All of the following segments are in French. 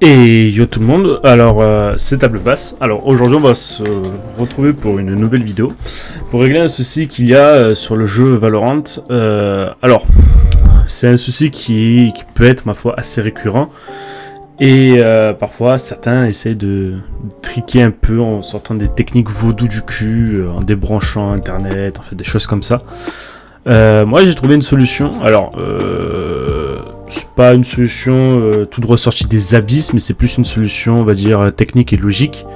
Et yo tout le monde, alors euh, c'est Table Basse. Alors aujourd'hui on va se retrouver pour une nouvelle vidéo pour régler un souci qu'il y a euh, sur le jeu Valorant. Euh, alors c'est un souci qui, peut être ma foi assez récurrent et parfois certains essayent de triquer un peu en sortant des techniques vaudou du cul, en débranchant internet, en fait des choses comme ça. moi j'ai trouvé une solution. Alors pas une solution euh, toute ressortie des abysses, mais c'est plus une solution, on va dire, euh, technique et logique.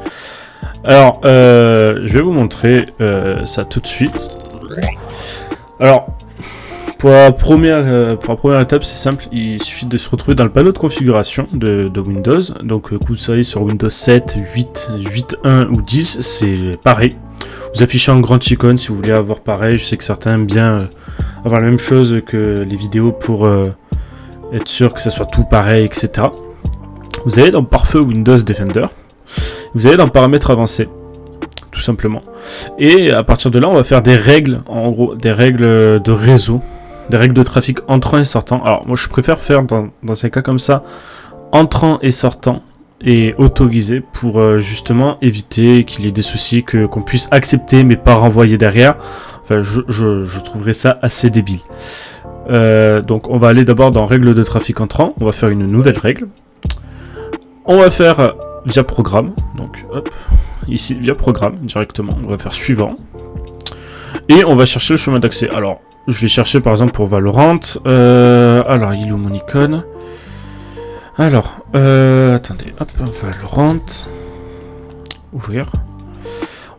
Alors, euh, je vais vous montrer ça tout de suite. Alors, pour la première, pour la première étape, c'est simple, il suffit de se retrouver dans le panneau de configuration de, Windows. Donc, que vous soyez sur Windows 7, 8, 8.1 ou 10, c'est pareil. Vous affichez en grande icône si vous voulez avoir pareil. Je sais que certains aiment bien avoir la même chose que les vidéos pour être sûr que ça soit tout pareil, etc. Vous allez dans Parfait Windows Defender, vous allez dans Paramètres avancés, tout simplement. Et à partir de là, on va faire des règles, en gros, des règles de réseau, des règles de trafic entrant et sortant. Alors moi, je préfère faire dans, ces cas comme ça, entrant et sortant, et autorisé pour euh, justement éviter qu'il y ait des soucis que qu'on puisse accepter mais pas renvoyer derrière. Enfin, je, je trouverais ça assez débile. Euh, donc on va aller d'abord dans règles de trafic entrant, on va faire une nouvelle règle. On va faire euh, via programme, donc hop, ici via programme directement, on va faire suivant. Et on va chercher le chemin d'accès. Alors, je vais chercher par exemple pour Valorant. Euh, alors, il est où mon icône? Alors, attendez, hop, Valorant. Ouvrir.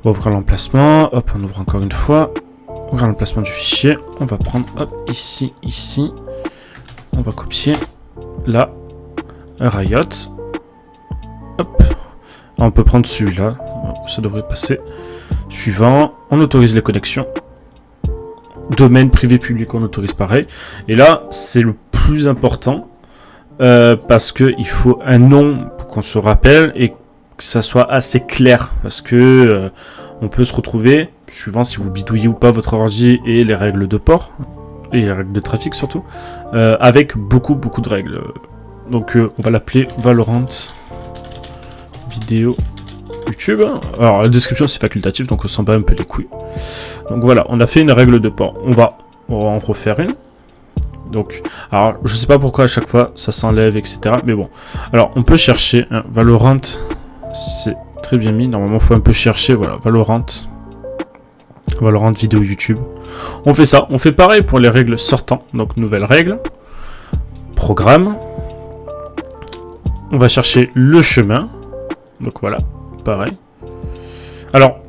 On va ouvrir l'emplacement. Hop, on ouvre encore une fois. On regarde le placement du fichier. On va prendre, hop, ici, ici. On va copier. Là. Riot. Hop. On peut prendre celui-là. Ça devrait passer. Suivant. On autorise les connexions. Domaine privé public, on autorise pareil. Et là, c'est le plus important. Euh, parce qu'il faut un nom pour qu'on se rappelle et que ça soit assez clair. Parce que euh, on peut se retrouver suivant si vous bidouillez ou pas votre ordi et les règles de port, et les règles de trafic surtout, euh, avec beaucoup beaucoup de règles. Donc euh, on va l'appeler Valorant vidéo YouTube. Alors la description c'est facultatif donc on s'en bat un peu les couilles. Donc voilà, on a fait une règle de port. On va, en refaire une. Donc, alors je sais pas pourquoi à chaque fois ça s'enlève etc. Mais bon, alors on peut chercher un Valorant, c'est très bien mis. Normalement faut un peu chercher. Voilà, Valorant Valorant vidéo YouTube. On fait ça. On fait pareil pour les règles sortant. Donc, nouvelle règle. Programme. On va chercher le chemin. Donc voilà, pareil. Alors,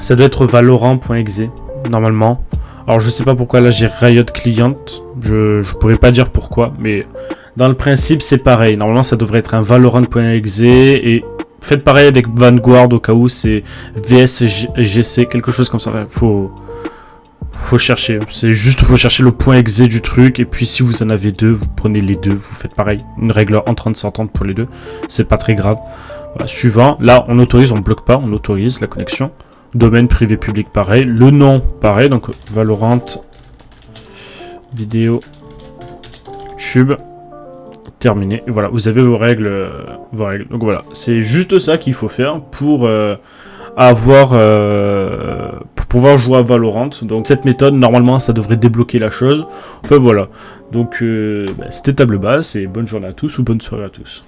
ça doit être valorant.exe, normalement. Alors, je sais pas pourquoi là j'ai Riot Client. Je, je pourrais pas dire pourquoi, mais dans le principe, c'est pareil. Normalement, ça devrait être un valorant.exe et faites pareil avec Vanguard au cas où c'est VSGC, quelque chose comme ça. Faut, faut chercher. C'est juste, faut chercher le point exe du truc. Et puis, si vous en avez deux, vous prenez les deux. Vous faites pareil. Une règle en 30 sortante pour les deux. C'est pas très grave. suivant. Là, on autorise, on bloque pas. On autorise la connexion. Domaine privé public, pareil. Le nom, pareil. Donc, Valorant. Vidéo. Tube terminé. voilà, vous avez vos règles, euh, vos règles. Donc voilà, c'est juste ça qu'il faut faire pour euh, avoir, euh, pour pouvoir jouer à Valorant. Donc cette méthode, normalement, ça devrait débloquer la chose. Enfin voilà. Donc bah, c'était table basse et bonne journée à tous ou bonne soirée à tous.